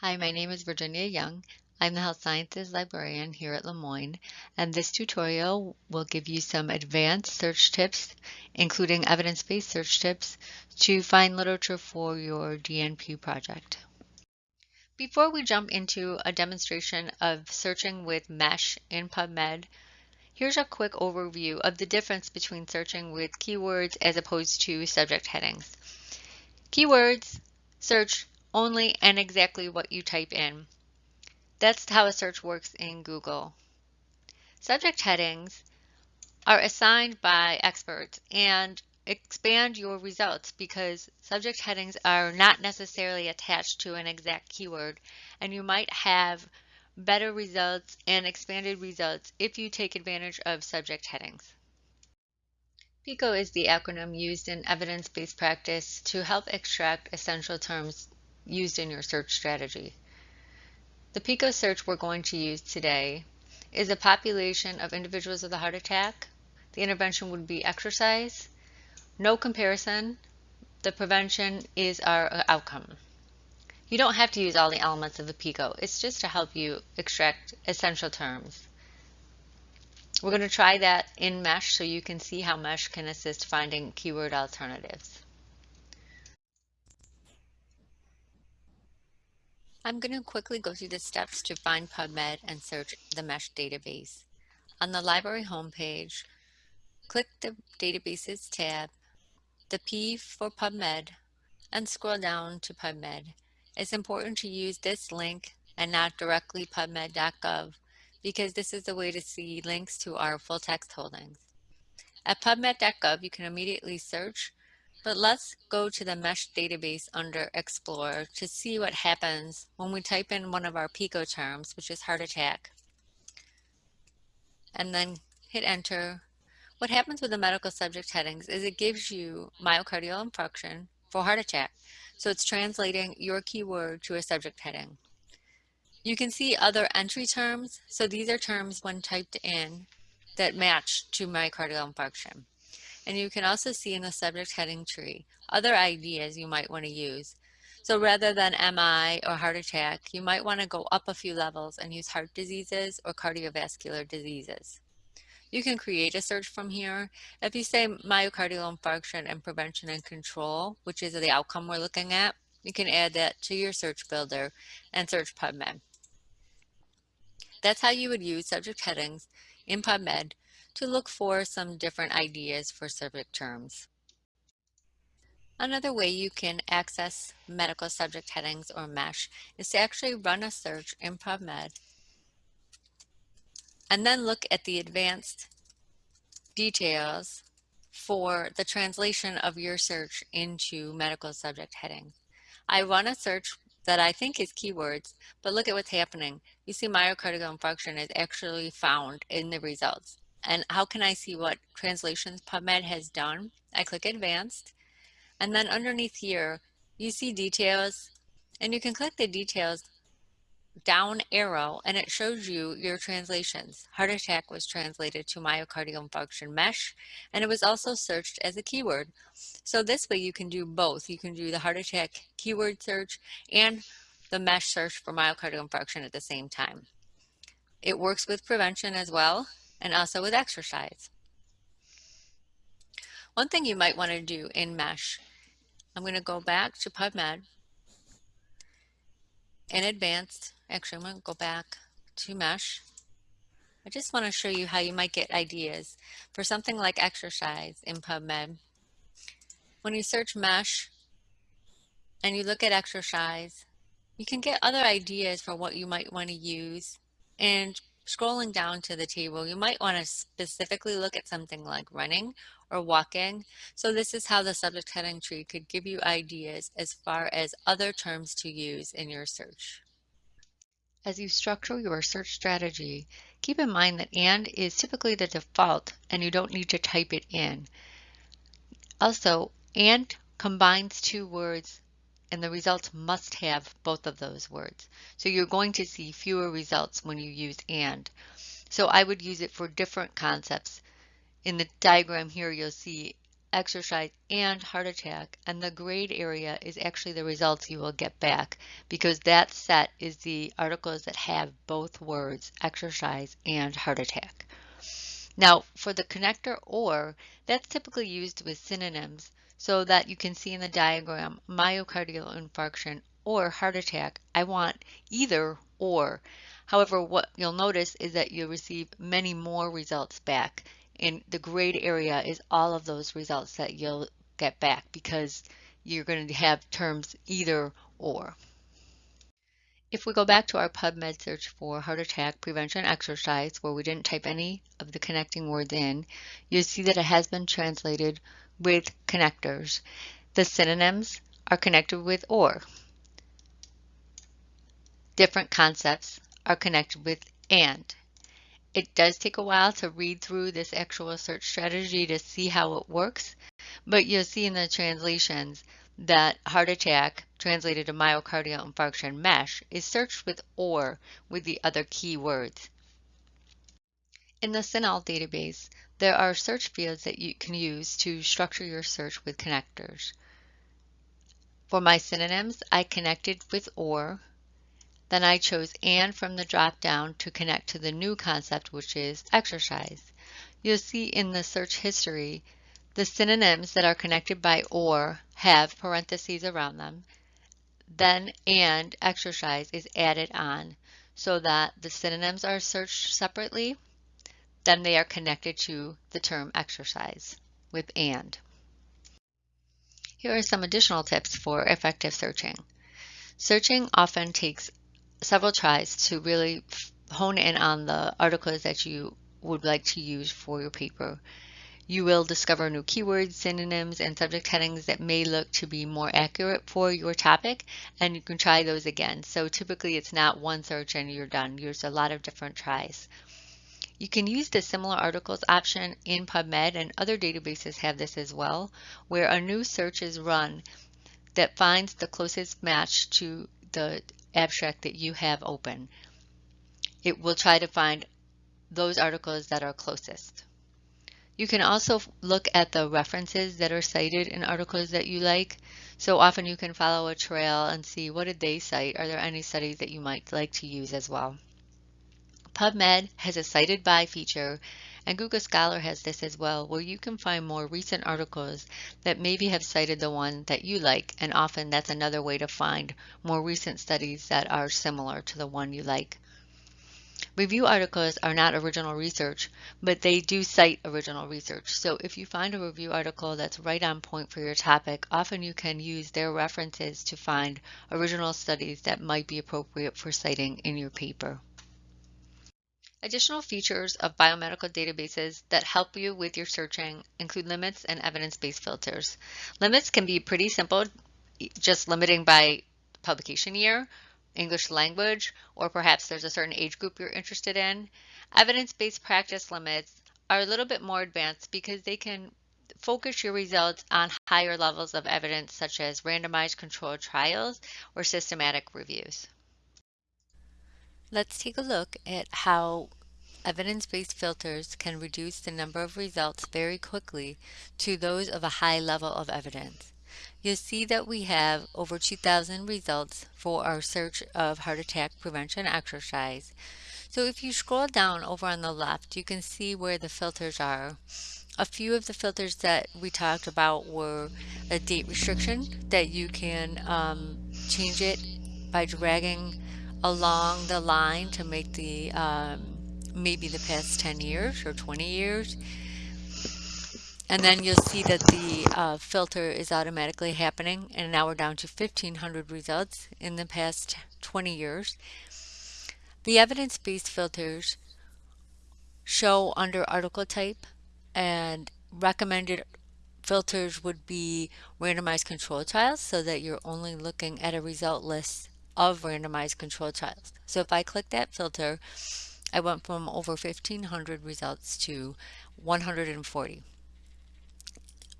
Hi, my name is Virginia Young. I'm the Health Sciences Librarian here at Le Moyne, and this tutorial will give you some advanced search tips, including evidence-based search tips, to find literature for your DNP project. Before we jump into a demonstration of searching with MESH in PubMed, here's a quick overview of the difference between searching with keywords as opposed to subject headings. Keywords search only and exactly what you type in. That's how a search works in Google. Subject headings are assigned by experts and expand your results because subject headings are not necessarily attached to an exact keyword and you might have better results and expanded results if you take advantage of subject headings. PICO is the acronym used in evidence-based practice to help extract essential terms used in your search strategy. The PICO search we're going to use today is a population of individuals with a heart attack. The intervention would be exercise, no comparison. The prevention is our uh, outcome. You don't have to use all the elements of the PICO. It's just to help you extract essential terms. We're going to try that in MESH so you can see how MESH can assist finding keyword alternatives. I'm going to quickly go through the steps to find PubMed and search the MESH database. On the library homepage, click the Databases tab, the P for PubMed, and scroll down to PubMed. It's important to use this link and not directly pubmed.gov because this is the way to see links to our full text holdings. At pubmed.gov, you can immediately search but let's go to the MESH database under Explorer to see what happens when we type in one of our PICO terms, which is heart attack, and then hit enter. What happens with the medical subject headings is it gives you myocardial infarction for heart attack. So it's translating your keyword to a subject heading. You can see other entry terms. So these are terms when typed in that match to myocardial infarction. And you can also see in the subject heading tree other ideas you might want to use. So rather than MI or heart attack, you might want to go up a few levels and use heart diseases or cardiovascular diseases. You can create a search from here. If you say myocardial infarction and prevention and control, which is the outcome we're looking at, you can add that to your search builder and search PubMed. That's how you would use subject headings in PubMed to look for some different ideas for subject terms. Another way you can access medical subject headings or MESH is to actually run a search in PubMed and then look at the advanced details for the translation of your search into medical subject headings. I run a search that I think is keywords, but look at what's happening. You see myocardial infarction is actually found in the results. And how can I see what translations PubMed has done? I click advanced and then underneath here, you see details and you can click the details down arrow and it shows you your translations. Heart attack was translated to myocardial infarction mesh and it was also searched as a keyword. So this way you can do both. You can do the heart attack keyword search and the mesh search for myocardial infarction at the same time. It works with prevention as well and also with exercise. One thing you might want to do in MESH, I'm going to go back to PubMed in advanced, actually I'm going to go back to MESH. I just want to show you how you might get ideas for something like exercise in PubMed. When you search MESH and you look at exercise, you can get other ideas for what you might want to use and Scrolling down to the table, you might want to specifically look at something like running or walking. So this is how the subject heading tree could give you ideas as far as other terms to use in your search. As you structure your search strategy, keep in mind that AND is typically the default and you don't need to type it in. Also, AND combines two words and the results must have both of those words. So you're going to see fewer results when you use AND. So I would use it for different concepts. In the diagram here, you'll see exercise, and heart attack, and the grayed area is actually the results you will get back because that set is the articles that have both words, exercise and heart attack. Now, for the connector or, that's typically used with synonyms so that you can see in the diagram myocardial infarction or heart attack. I want either or. However, what you'll notice is that you'll receive many more results back. And the grayed area is all of those results that you'll get back because you're going to have terms either or. If we go back to our PubMed search for heart attack prevention exercise, where we didn't type any of the connecting words in, you'll see that it has been translated with connectors. The synonyms are connected with or. Different concepts are connected with and. It does take a while to read through this actual search strategy to see how it works, but you'll see in the translations that heart attack, translated to myocardial infarction mesh, is searched with OR with the other keywords. In the CINAHL database, there are search fields that you can use to structure your search with connectors. For my synonyms, I connected with OR, then I chose AND from the drop-down to connect to the new concept, which is exercise. You'll see in the search history the synonyms that are connected by OR have parentheses around them. Then AND exercise is added on so that the synonyms are searched separately. Then they are connected to the term exercise with AND. Here are some additional tips for effective searching. Searching often takes several tries to really hone in on the articles that you would like to use for your paper. You will discover new keywords, synonyms, and subject headings that may look to be more accurate for your topic, and you can try those again. So typically it's not one search and you're done. There's a lot of different tries. You can use the similar articles option in PubMed and other databases have this as well, where a new search is run that finds the closest match to the abstract that you have open. It will try to find those articles that are closest. You can also look at the references that are cited in articles that you like. So often you can follow a trail and see what did they cite. Are there any studies that you might like to use as well? PubMed has a cited by feature and Google Scholar has this as well, where you can find more recent articles that maybe have cited the one that you like, and often that's another way to find more recent studies that are similar to the one you like. Review articles are not original research, but they do cite original research. So if you find a review article that's right on point for your topic, often you can use their references to find original studies that might be appropriate for citing in your paper. Additional features of biomedical databases that help you with your searching include limits and evidence-based filters. Limits can be pretty simple, just limiting by publication year, English language, or perhaps there's a certain age group you're interested in. Evidence-based practice limits are a little bit more advanced because they can focus your results on higher levels of evidence such as randomized controlled trials or systematic reviews. Let's take a look at how evidence-based filters can reduce the number of results very quickly to those of a high level of evidence you'll see that we have over 2,000 results for our search of heart attack prevention exercise. So if you scroll down over on the left, you can see where the filters are. A few of the filters that we talked about were a date restriction that you can um, change it by dragging along the line to make the um, maybe the past 10 years or 20 years. And then you'll see that the uh, filter is automatically happening and now we're down to 1500 results in the past 20 years. The evidence-based filters show under article type and recommended filters would be randomized control trials so that you're only looking at a result list of randomized control trials. So if I click that filter, I went from over 1500 results to 140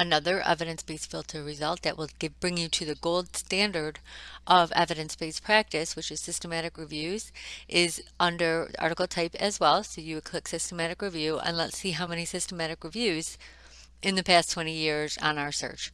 another evidence-based filter result that will give, bring you to the gold standard of evidence-based practice, which is systematic reviews, is under article type as well. So you would click systematic review and let's see how many systematic reviews in the past 20 years on our search.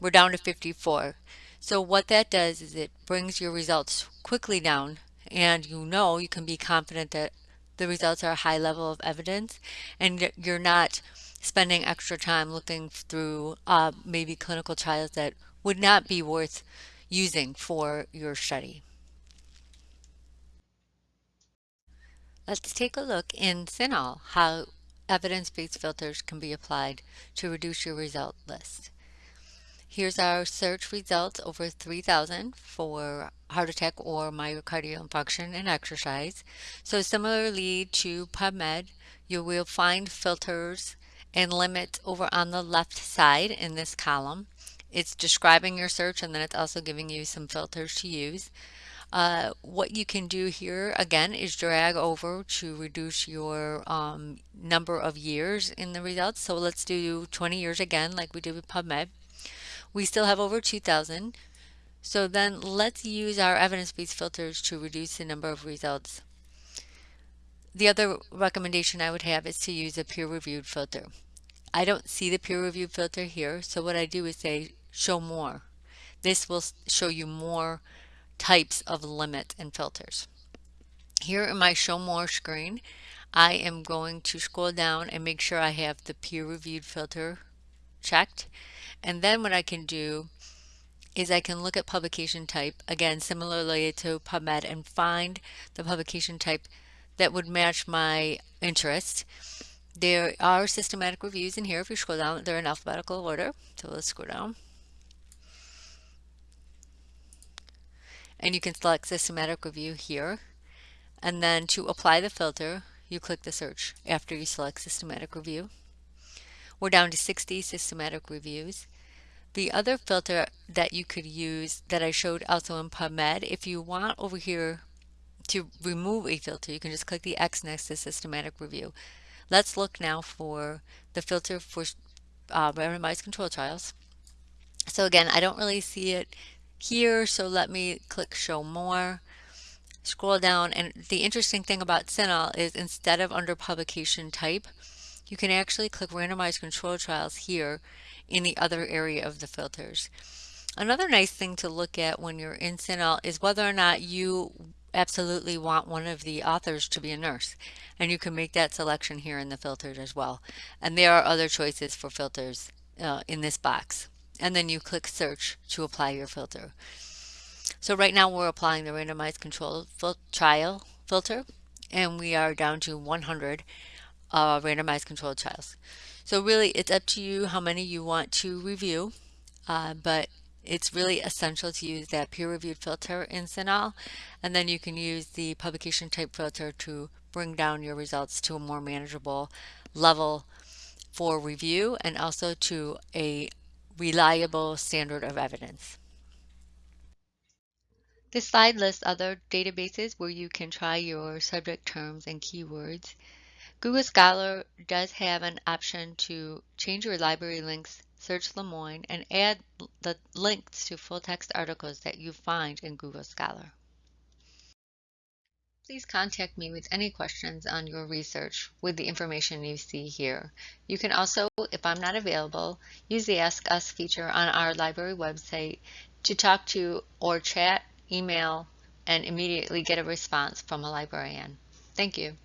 We're down to 54. So what that does is it brings your results quickly down and you know you can be confident that the results are a high level of evidence and you're not spending extra time looking through uh, maybe clinical trials that would not be worth using for your study. Let's take a look in CINAHL how evidence-based filters can be applied to reduce your result list. Here's our search results over 3,000 for heart attack or myocardial infarction and exercise. So similarly to PubMed, you will find filters and limits over on the left side in this column. It's describing your search and then it's also giving you some filters to use. Uh, what you can do here again is drag over to reduce your um, number of years in the results. So let's do 20 years again like we did with PubMed. We still have over 2,000. So then let's use our evidence-based filters to reduce the number of results. The other recommendation I would have is to use a peer-reviewed filter. I don't see the peer review filter here, so what I do is say show more. This will show you more types of limit and filters. Here in my show more screen, I am going to scroll down and make sure I have the peer-reviewed filter checked. And then what I can do is I can look at publication type, again, similarly to PubMed, and find the publication type that would match my interest. There are systematic reviews in here. If you scroll down, they're in alphabetical order. So let's scroll down. and you can select systematic review here and then to apply the filter you click the search after you select systematic review we're down to 60 systematic reviews the other filter that you could use that I showed also in PubMed if you want over here to remove a filter you can just click the X next to systematic review let's look now for the filter for uh, randomized control trials so again I don't really see it here. So let me click show more, scroll down. And the interesting thing about CINAHL is instead of under publication type, you can actually click randomized control trials here in the other area of the filters. Another nice thing to look at when you're in CINAHL is whether or not you absolutely want one of the authors to be a nurse. And you can make that selection here in the filters as well. And there are other choices for filters uh, in this box and then you click search to apply your filter. So right now we're applying the randomized control fil trial filter and we are down to 100 uh, randomized controlled trials. So really it's up to you how many you want to review, uh, but it's really essential to use that peer-reviewed filter in CINAHL, and then you can use the publication type filter to bring down your results to a more manageable level for review and also to a reliable standard of evidence. This slide lists other databases where you can try your subject terms and keywords. Google Scholar does have an option to change your library links, search Le Moyne, and add the links to full text articles that you find in Google Scholar. Please contact me with any questions on your research with the information you see here. You can also, if I'm not available, use the Ask Us feature on our library website to talk to or chat, email, and immediately get a response from a librarian. Thank you.